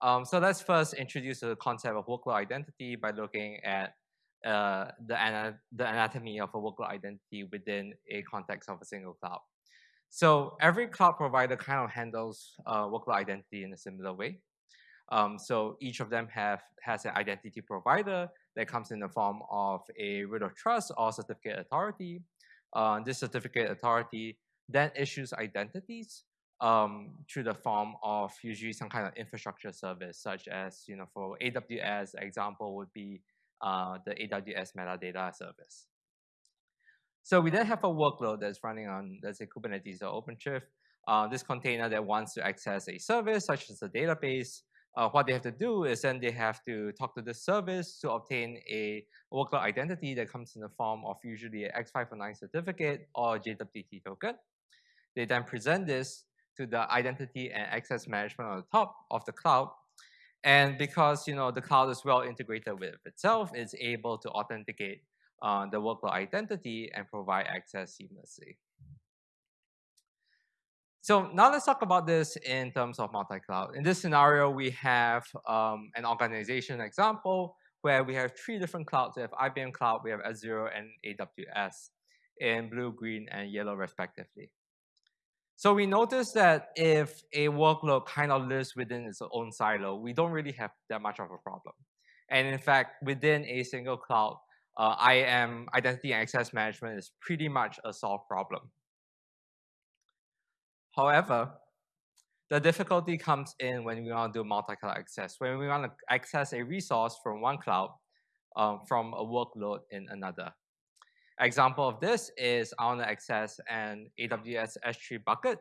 Um, so let's first introduce the concept of workload identity by looking at uh, the, ana the anatomy of a workload identity within a context of a single cloud. So every cloud provider kind of handles uh, workload identity in a similar way. Um, so each of them have has an identity provider that comes in the form of a root of trust or certificate authority. Uh, this certificate authority then issues identities um, through the form of usually some kind of infrastructure service, such as you know for AWS, example would be uh, the AWS metadata service. So we then have a workload that's running on, let's say, Kubernetes or OpenShift. Uh, this container that wants to access a service, such as a database, uh, what they have to do is then they have to talk to this service to obtain a workload identity that comes in the form of usually a X509 certificate or JWT token. They then present this to the identity and access management on the top of the cloud. And because you know the cloud is well integrated with itself, it's able to authenticate uh, the workload identity and provide access seamlessly. So now let's talk about this in terms of multi-cloud. In this scenario, we have um, an organization example where we have three different clouds. We have IBM Cloud, we have Azure, and AWS in blue, green, and yellow respectively. So we notice that if a workload kind of lives within its own silo, we don't really have that much of a problem. And in fact, within a single cloud, uh, IAM, identity and access management, is pretty much a solved problem. However, the difficulty comes in when we want to do multi-cloud access. When we want to access a resource from one cloud um, from a workload in another. Example of this is I want to access an AWS S3 bucket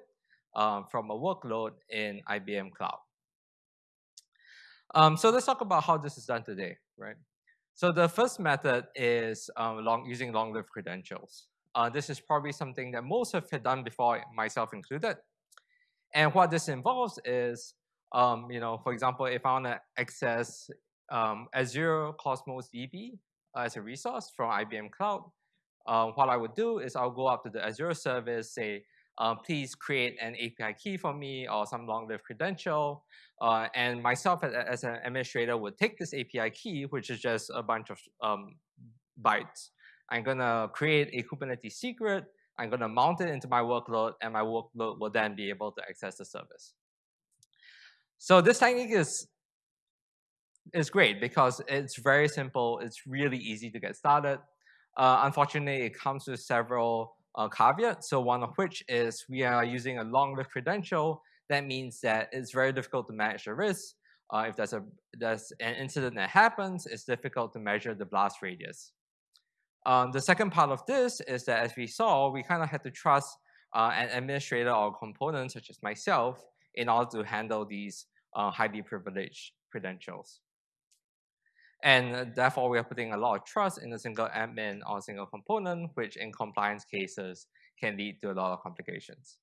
um, from a workload in IBM Cloud. Um, so let's talk about how this is done today, right? So the first method is um, long, using long-lived credentials. Uh, this is probably something that most have done before, myself included. And what this involves is, um, you know, for example, if I want to access um, Azure Cosmos DB as a resource from IBM Cloud, uh, what I would do is I'll go up to the Azure service, say, uh, please create an API key for me or some long-lived credential. Uh, and myself as, as, an administrator would take this API key, which is just a bunch of um, bytes, I'm going to create a Kubernetes secret. I'm going to mount it into my workload, and my workload will then be able to access the service. So this technique is, is great because it's very simple. It's really easy to get started. Uh, unfortunately, it comes with several uh, caveats. So one of which is we are using a long-lived credential. That means that it's very difficult to manage the risk. Uh, if there's, a, there's an incident that happens, it's difficult to measure the blast radius. Um, the second part of this is that as we saw, we kind of had to trust uh, an administrator or component such as myself in order to handle these uh, highly privileged credentials. And therefore, we are putting a lot of trust in a single admin or single component, which in compliance cases can lead to a lot of complications.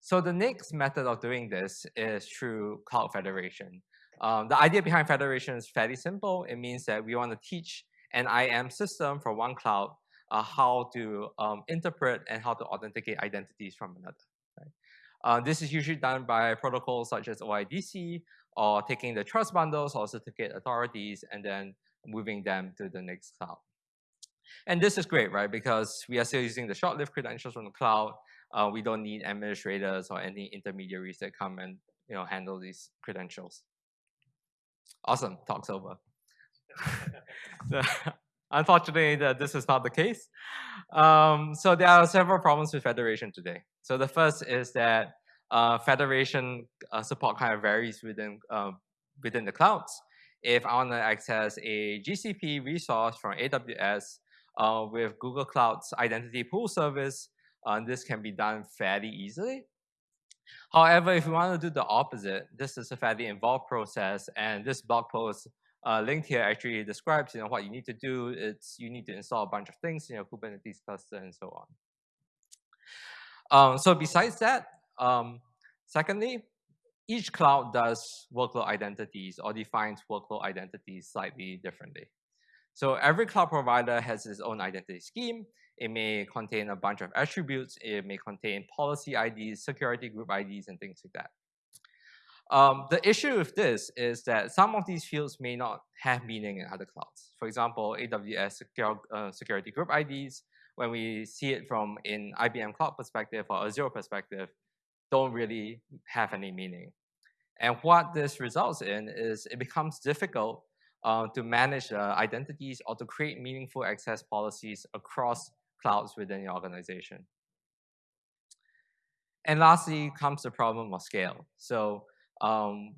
So the next method of doing this is through cloud federation. Um, the idea behind federation is fairly simple. It means that we want to teach an IAM system for one cloud, uh, how to um, interpret and how to authenticate identities from another. Right? Uh, this is usually done by protocols such as OIDC or taking the trust bundles or certificate authorities and then moving them to the next cloud. And this is great, right? Because we are still using the short-lived credentials from the cloud. Uh, we don't need administrators or any intermediaries that come and you know handle these credentials. Awesome, talk's over. Unfortunately, this is not the case. Um, so there are several problems with federation today. So the first is that uh, federation uh, support kind of varies within uh, within the clouds. If I want to access a GCP resource from AWS uh, with Google Cloud's identity pool service, uh, this can be done fairly easily. However, if you want to do the opposite, this is a fairly involved process, and this blog post uh, linked here actually describes you know what you need to do. It's you need to install a bunch of things in your Kubernetes cluster and so on. Um, so besides that, um, secondly, each cloud does workload identities or defines workload identities slightly differently. So every cloud provider has its own identity scheme. It may contain a bunch of attributes. It may contain policy IDs, security group IDs, and things like that. Um, the issue with this is that some of these fields may not have meaning in other clouds. For example, AWS uh, security group IDs, when we see it from an IBM cloud perspective or Azure perspective, don't really have any meaning. And what this results in is it becomes difficult uh, to manage uh, identities or to create meaningful access policies across clouds within your organization. And lastly comes the problem of scale. So um,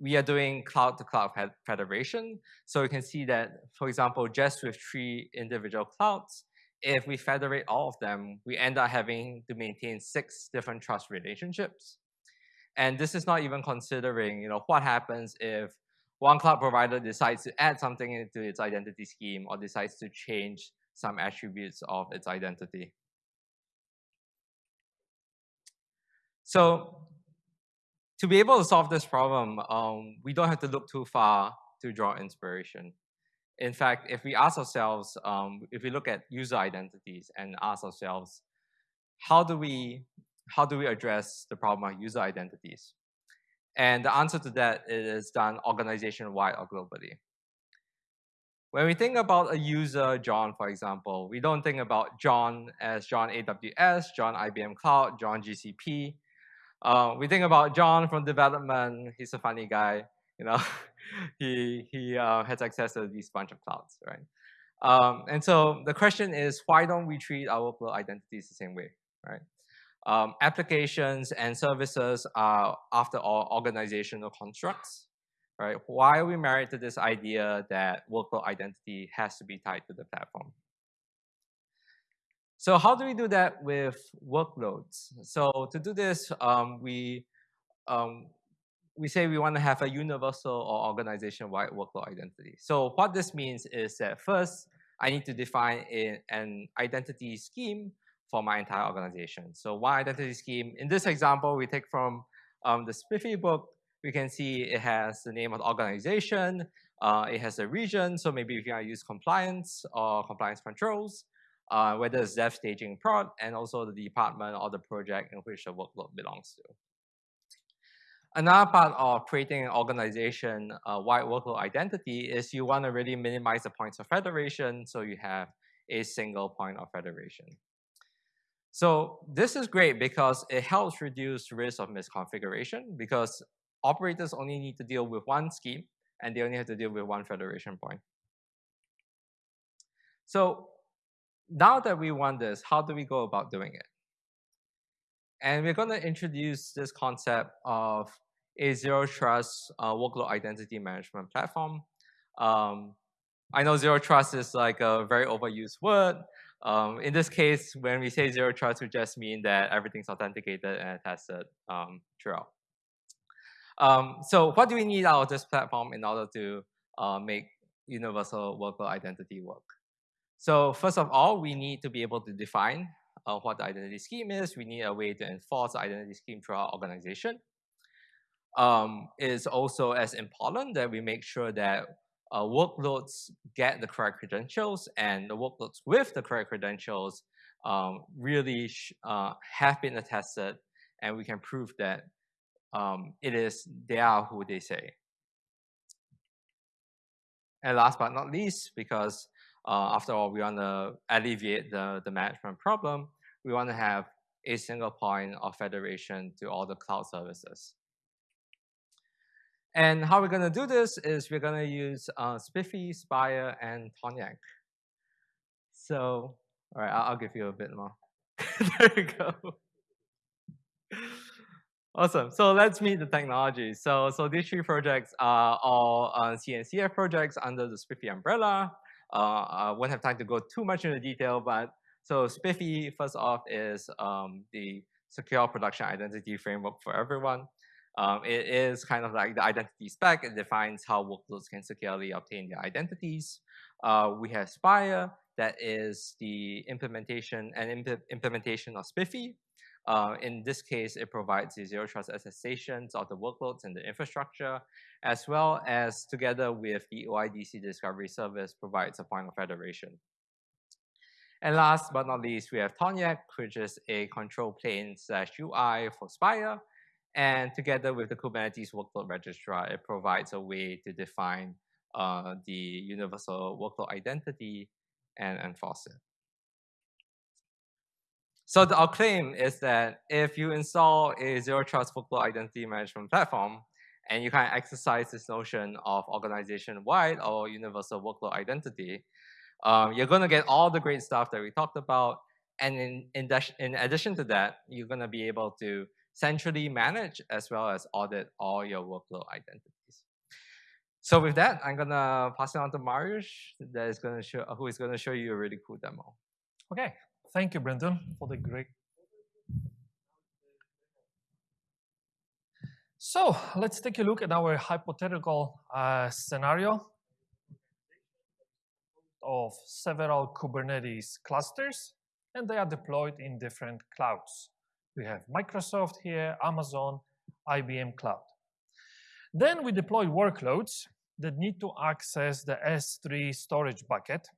we are doing cloud-to-cloud -cloud federation. So you can see that, for example, just with three individual clouds, if we federate all of them, we end up having to maintain six different trust relationships. And this is not even considering, you know, what happens if one cloud provider decides to add something into its identity scheme or decides to change some attributes of its identity. So to be able to solve this problem, um, we don't have to look too far to draw inspiration. In fact, if we ask ourselves, um, if we look at user identities and ask ourselves, how do we how do we address the problem of user identities? And the answer to that is done organization-wide or globally. When we think about a user, John, for example, we don't think about John as John AWS, John IBM Cloud, John GCP. Uh, we think about John from development. He's a funny guy you know, he, he uh, has access to these bunch of clouds, right? Um, and so the question is, why don't we treat our workload identities the same way, right? Um, applications and services are, after all, organizational constructs, right? Why are we married to this idea that workload identity has to be tied to the platform? So how do we do that with workloads? So to do this, um, we um, we say we want to have a universal or organization-wide workload identity. So what this means is that first, I need to define a, an identity scheme for my entire organization. So one identity scheme, in this example, we take from um, the SPIFFE book, we can see it has the name of the organization, uh, it has a region, so maybe if we can use compliance or compliance controls, uh, whether it's dev staging prod, and also the department or the project in which the workload belongs to. Another part of creating an organization uh, wide workload identity is you want to really minimize the points of federation so you have a single point of federation. So this is great because it helps reduce risk of misconfiguration because operators only need to deal with one scheme and they only have to deal with one federation point. So now that we want this, how do we go about doing it? And we're going to introduce this concept of a zero trust uh, workload identity management platform. Um, I know zero trust is like a very overused word. Um, in this case, when we say zero trust, we just mean that everything's authenticated and tested um, throughout. Um, so what do we need out of this platform in order to uh, make universal workload identity work? So first of all, we need to be able to define uh, what the identity scheme is. We need a way to enforce the identity scheme throughout our organization um, is also as important that we make sure that uh, workloads get the correct credentials and the workloads with the correct credentials um, really uh, have been attested and we can prove that um, it is they are who they say. And last but not least, because uh, after all, we want to alleviate the, the management problem, we want to have a single point of federation to all the cloud services. And how we're going to do this is we're going to use uh, SPIFFE, Spire, and Tornjak. So, all right, I'll, I'll give you a bit more. there we go. Awesome. So let's meet the technology. So, so these three projects are all uh, CNCF projects under the SPIFFE umbrella. Uh, I won't have time to go too much into detail, but so SPIFFE, first off, is um, the secure production identity framework for everyone. Um, it is kind of like the identity spec. It defines how workloads can securely obtain their identities. Uh, we have Spire, that is the implementation and imp implementation of SPIFFE. Uh, in this case, it provides the zero trust attestations of the workloads and the infrastructure, as well as together with the OIDC discovery service provides a point of federation. And last but not least, we have Tornjak, which is a control plane slash UI for Spire, And together with the Kubernetes workload registrar, it provides a way to define uh, the universal workload identity and enforce it. So the, our claim is that if you install a zero trust workload identity management platform, and you can exercise this notion of organization-wide or universal workload identity, um, you're going to get all the great stuff that we talked about. And in, in, in addition to that, you're going to be able to centrally manage as well as audit all your workload identities. So with that, I'm going to pass it on to Mariusz, that is going to show, who is going to show you a really cool demo. Okay, Thank you, Brendan, for the great. So let's take a look at our hypothetical uh, scenario of several Kubernetes clusters, and they are deployed in different clouds. We have Microsoft here, Amazon, IBM Cloud. Then we deploy workloads that need to access the S3 storage bucket.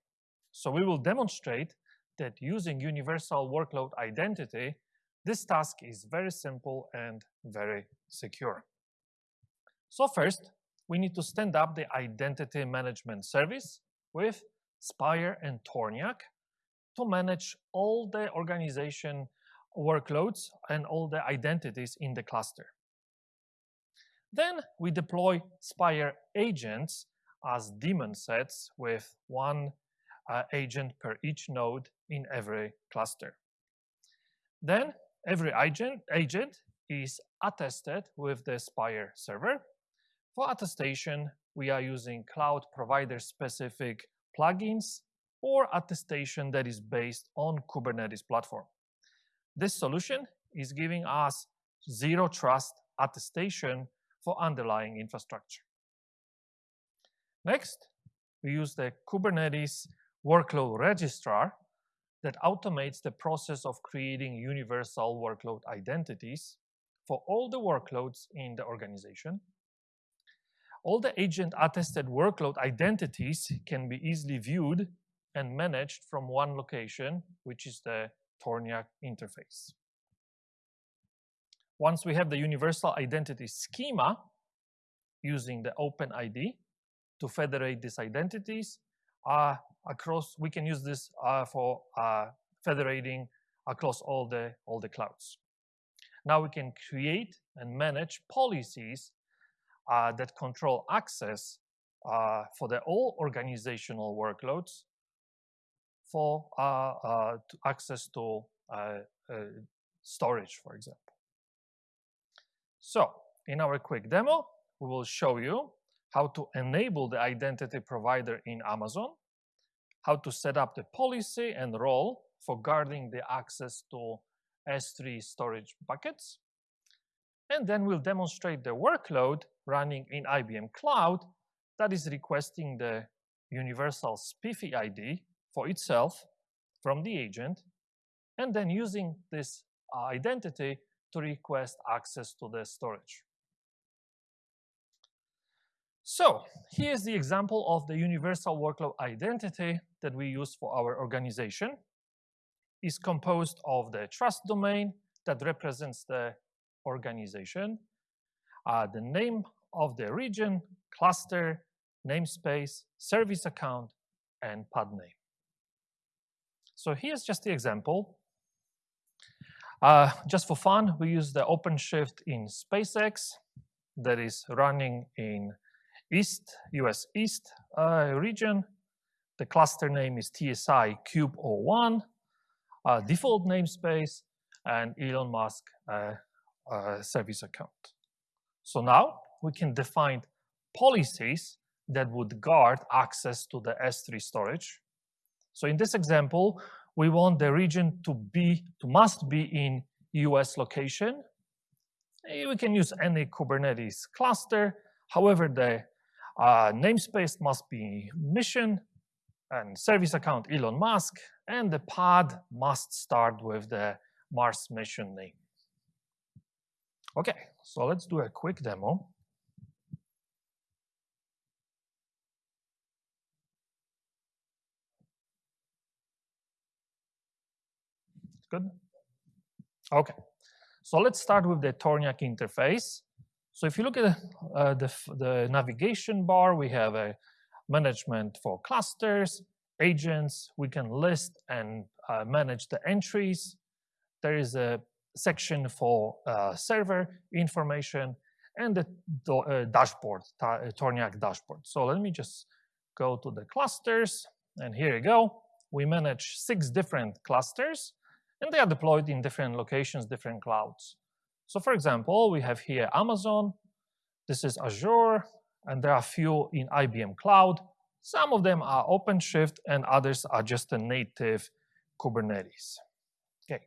So we will demonstrate that using universal workload identity, this task is very simple and very secure. So first, we need to stand up the identity management service with Spire and Tornjak to manage all the organization workloads and all the identities in the cluster. Then we deploy Spire agents as daemon sets with one uh, agent per each node in every cluster. Then every agent, agent is attested with the Spire server. For attestation, we are using cloud provider specific plugins or attestation that is based on Kubernetes platform. This solution is giving us zero trust attestation for underlying infrastructure. Next, we use the Kubernetes workload registrar that automates the process of creating universal workload identities for all the workloads in the organization. All the agent-attested workload identities can be easily viewed and managed from one location, which is the Tornjak interface. Once we have the universal identity schema using the OpenID to federate these identities, uh, across, we can use this uh, for uh, federating across all the, all the clouds. Now we can create and manage policies uh, that control access uh, for the all organizational workloads for uh, uh, to access to storage, for example. So in our quick demo, we will show you how to enable the identity provider in Amazon how to set up the policy and role for guarding the access to S3 storage buckets. And then we'll demonstrate the workload running in IBM Cloud that is requesting the universal SPIFFE ID for itself from the agent, and then using this uh, identity to request access to the storage. So here's the example of the universal workload identity that we use for our organization. is composed of the trust domain that represents the organization, uh, the name of the region, cluster, namespace, service account, and pod name. So here's just the example. Uh, just for fun, we use the OpenShift in SpaceX that is running in East, US East uh, region. The cluster name is TSI Cube 01, uh, default namespace, and Elon Musk uh, uh, service account. So now we can define policies that would guard access to the S3 storage. So in this example, we want the region to be, to must be in US location. We can use any Kubernetes cluster. However, the uh, namespace must be mission and service account Elon Musk, and the pod must start with the Mars mission name. Okay, so let's do a quick demo. Good? Okay, So let's start with the Tornjak interface. So if you look at uh, the, the navigation bar, we have a management for clusters, agents. We can list and uh, manage the entries. There is a section for uh, server information and the uh, dashboard, uh, Tornjak dashboard. So let me just go to the clusters and here you go. We manage six different clusters and they are deployed in different locations, different clouds. So for example, we have here Amazon, this is Azure, and there are a few in IBM Cloud. Some of them are OpenShift and others are just a native Kubernetes. Okay,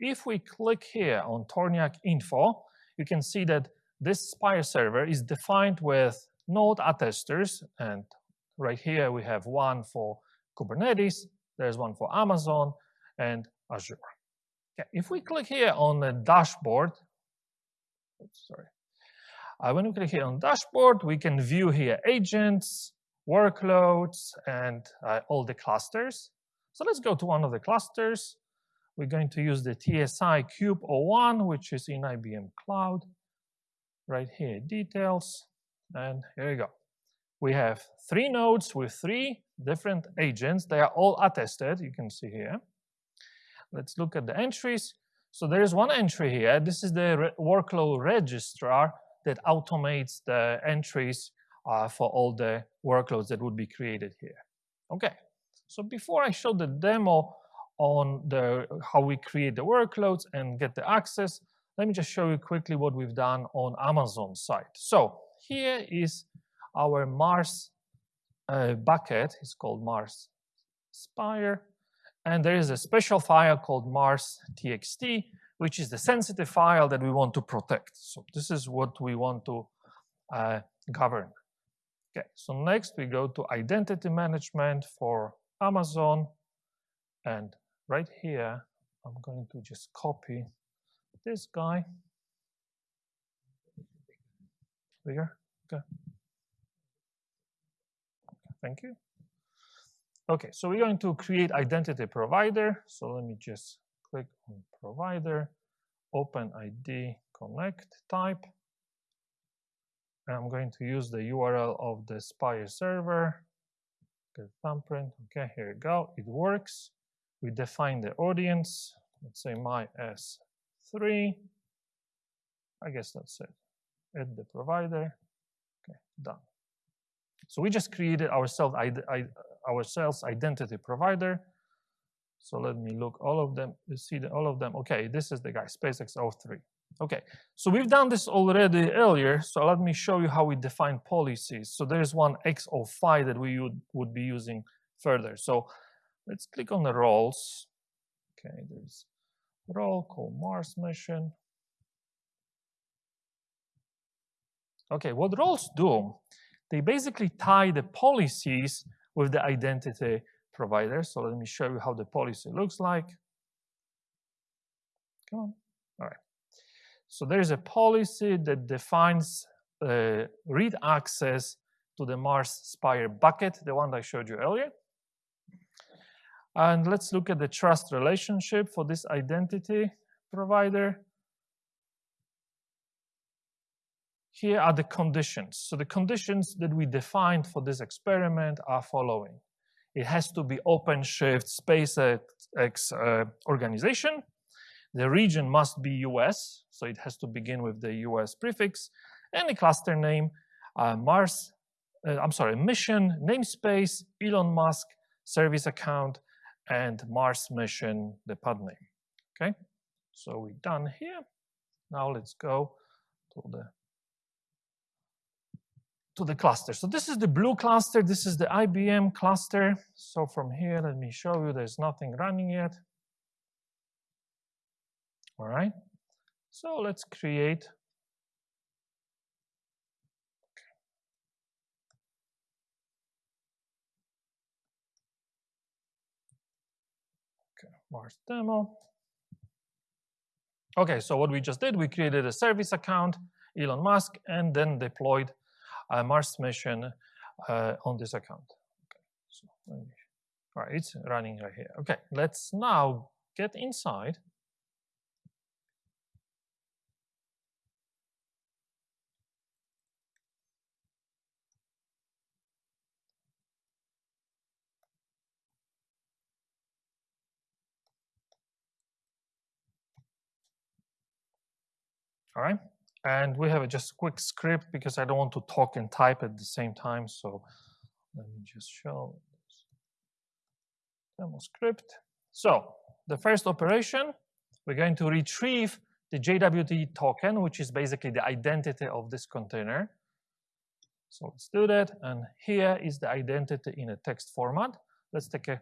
if we click here on Tornjak info, you can see that this Spire server is defined with node attesters, and right here we have one for Kubernetes, there's one for Amazon, and Azure. Okay, if we click here on the dashboard, oops, sorry. Uh, when we click here on dashboard, we can view here agents, workloads, and uh, all the clusters. So let's go to one of the clusters. We're going to use the TSI Cube 01, which is in IBM Cloud. Right here, details, and here we go. We have three nodes with three different agents. They are all attested, you can see here. Let's look at the entries. So there is one entry here. This is the re workload registrar that automates the entries uh, for all the workloads that would be created here. Okay, so before I show the demo on the how we create the workloads and get the access, let me just show you quickly what we've done on Amazon site. So here is our Mars uh, bucket. It's called Mars Spire. And there is a special file called Mars TXT, which is the sensitive file that we want to protect. So this is what we want to uh, govern. Okay, so next we go to identity management for Amazon. And right here, I'm going to just copy this guy. Bigger? Okay. Thank you. Okay, so we're going to create identity provider. So let me just click on provider, open ID, connect type. And I'm going to use the URL of the Spire server. Get thumbprint. Okay, here we go. It works. We define the audience. Let's say my S3. I guess that's it. Add the provider. Okay, done. So we just created ourselves ourselves identity provider. So let me look all of them. You see the, all of them. Okay, this is the guy, SpaceX 03. Okay, so we've done this already earlier. So let me show you how we define policies. So there's one X05 that we would, would be using further. So let's click on the roles. Okay, there's role called Mars mission. Okay, what roles do, they basically tie the policies with the identity provider. So let me show you how the policy looks like. Come on. All right. So there is a policy that defines uh, read access to the Mars Spire bucket, the one I showed you earlier. And let's look at the trust relationship for this identity provider. Here are the conditions. So the conditions that we defined for this experiment are following. It has to be OpenShift SpaceX uh, organization. The region must be US, so it has to begin with the US prefix, and the cluster name, uh, Mars, uh, I'm sorry, mission, namespace, Elon Musk, service account, and Mars mission, the pod name. Okay, so we're done here. Now let's go to the to the cluster. So this is the blue cluster. This is the IBM cluster. So from here, let me show you there's nothing running yet. All right. So let's create Okay, Mars demo. Okay, so what we just did, we created a service account, Elon Musk, and then deployed a Mars mission uh, on this account. Okay. So me, it's running right here. Okay, let's now get inside. All right. And we have a just quick script because I don't want to talk and type at the same time. So let me just show demo script. So the first operation, we're going to retrieve the JWT token, which is basically the identity of this container. So let's do that. And here is the identity in a text format. Let's take a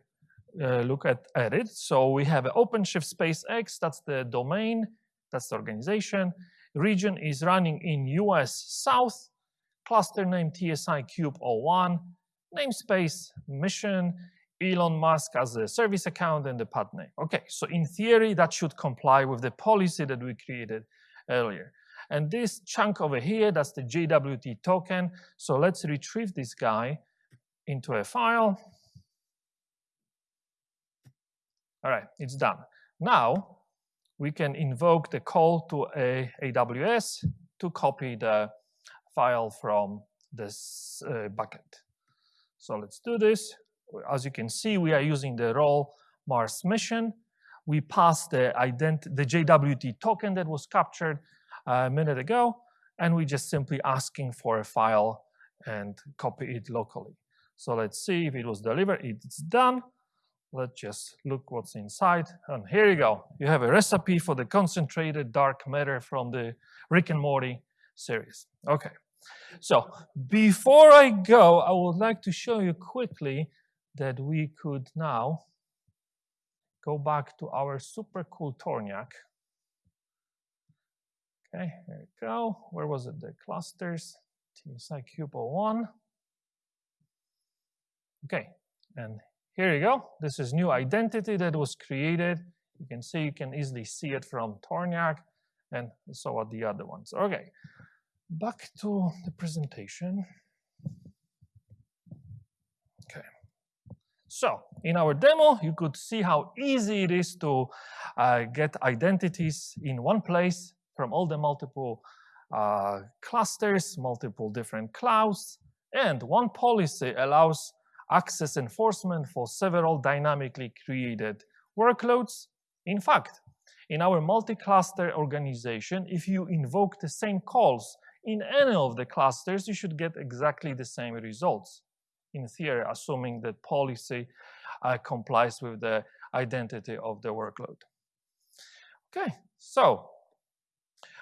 uh, look at, at it. So we have OpenShift space X, that's the domain, that's the organization. Region is running in US South, cluster name TSI Cube 01, namespace, mission, Elon Musk as a service account and the pod name. Okay, so in theory, that should comply with the policy that we created earlier. And this chunk over here, that's the JWT token. So let's retrieve this guy into a file. All right, it's done. Now, we can invoke the call to a AWS to copy the file from this uh, bucket. So let's do this. As you can see, we are using the role Mars mission. We pass the, the JWT token that was captured a minute ago, and we just simply asking for a file and copy it locally. So let's see if it was delivered. It's done. Let's just look what's inside. And here you go. You have a recipe for the concentrated dark matter from the Rick and Morty series. Okay. So before I go, I would like to show you quickly that we could now go back to our super cool Tornjak. Okay, here we go. Where was it? The clusters, TSI Cube 01. Okay, and here you go. This is new identity that was created. You can see, you can easily see it from Tornjak and so are the other ones. Okay, back to the presentation. Okay. So in our demo, you could see how easy it is to uh, get identities in one place from all the multiple uh, clusters, multiple different clouds, and one policy allows access enforcement for several dynamically created workloads. In fact, in our multi-cluster organization, if you invoke the same calls in any of the clusters, you should get exactly the same results. In theory, assuming that policy uh, complies with the identity of the workload. Okay, so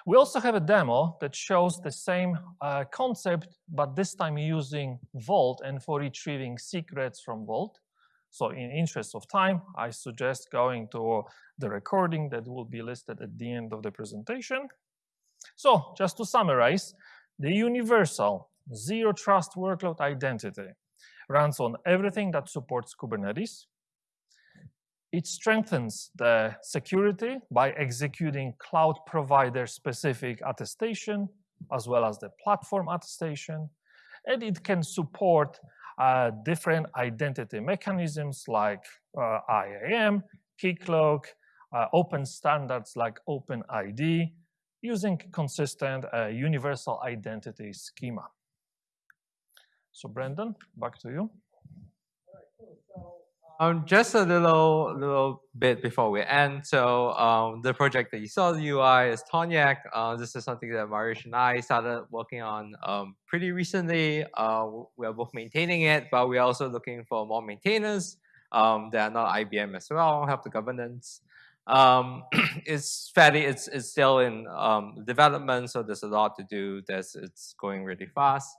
we also have a demo that shows the same uh, concept, but this time using Vault and for retrieving secrets from Vault. So in interest of time, I suggest going to the recording that will be listed at the end of the presentation. So just to summarize, the universal zero trust workload identity runs on everything that supports Kubernetes. It strengthens the security by executing cloud provider specific attestation as well as the platform attestation. And it can support uh, different identity mechanisms like uh, IAM, Keycloak, uh, open standards like OpenID, using consistent uh, universal identity schema. So Brendan, back to you. Um, just a little little bit before we end. So um, the project that you saw, the UI is Tornjak. Uh, this is something that Mariusz and I started working on um, pretty recently. Uh, we are both maintaining it, but we're also looking for more maintainers um, that are not IBM as well, help the governance. Um, it's fairly, it's, it's still in um, development, so there's a lot to do. There's, it's going really fast.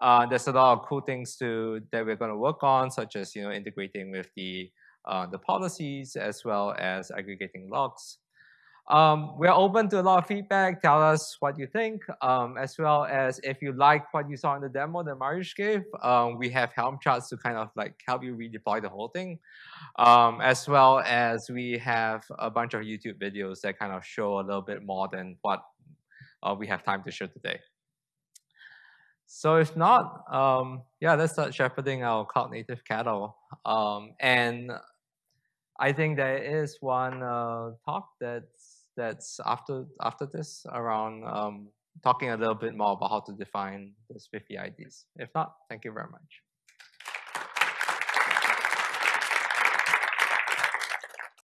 Uh, there's a lot of cool things to that we're going to work on, such as you know integrating with the uh, the policies as well as aggregating logs. Um, we're open to a lot of feedback. Tell us what you think, um, as well as if you like what you saw in the demo that Mariusz gave. Um, we have Helm charts to kind of like help you redeploy the whole thing, um, as well as we have a bunch of YouTube videos that kind of show a little bit more than what uh, we have time to show today. So if not, um, yeah, let's start shepherding our cloud native cattle. Um, and I think there is one uh, talk that's that's after after this around um, talking a little bit more about how to define the SPIFFE IDs. If not, thank you very much.